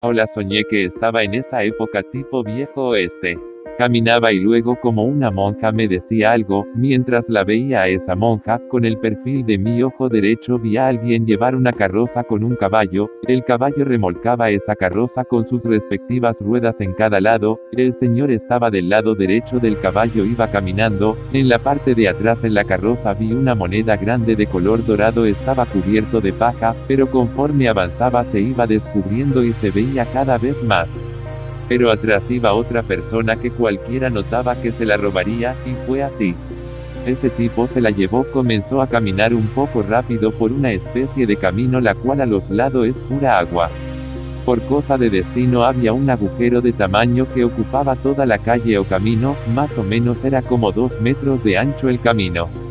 Hola soñé que estaba en esa época tipo viejo oeste. Caminaba y luego como una monja me decía algo, mientras la veía a esa monja, con el perfil de mi ojo derecho vi a alguien llevar una carroza con un caballo, el caballo remolcaba esa carroza con sus respectivas ruedas en cada lado, el señor estaba del lado derecho del caballo iba caminando, en la parte de atrás en la carroza vi una moneda grande de color dorado estaba cubierto de paja, pero conforme avanzaba se iba descubriendo y se veía cada vez más. Pero atrás iba otra persona que cualquiera notaba que se la robaría, y fue así. Ese tipo se la llevó comenzó a caminar un poco rápido por una especie de camino la cual a los lados es pura agua. Por cosa de destino había un agujero de tamaño que ocupaba toda la calle o camino, más o menos era como dos metros de ancho el camino.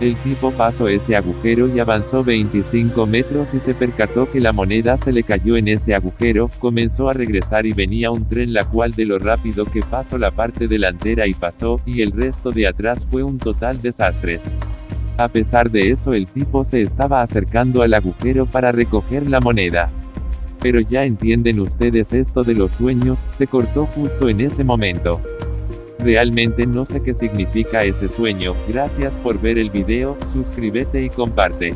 El tipo pasó ese agujero y avanzó 25 metros y se percató que la moneda se le cayó en ese agujero, comenzó a regresar y venía un tren la cual de lo rápido que pasó la parte delantera y pasó, y el resto de atrás fue un total desastres. A pesar de eso el tipo se estaba acercando al agujero para recoger la moneda. Pero ya entienden ustedes esto de los sueños, se cortó justo en ese momento. Realmente no sé qué significa ese sueño, gracias por ver el video, suscríbete y comparte.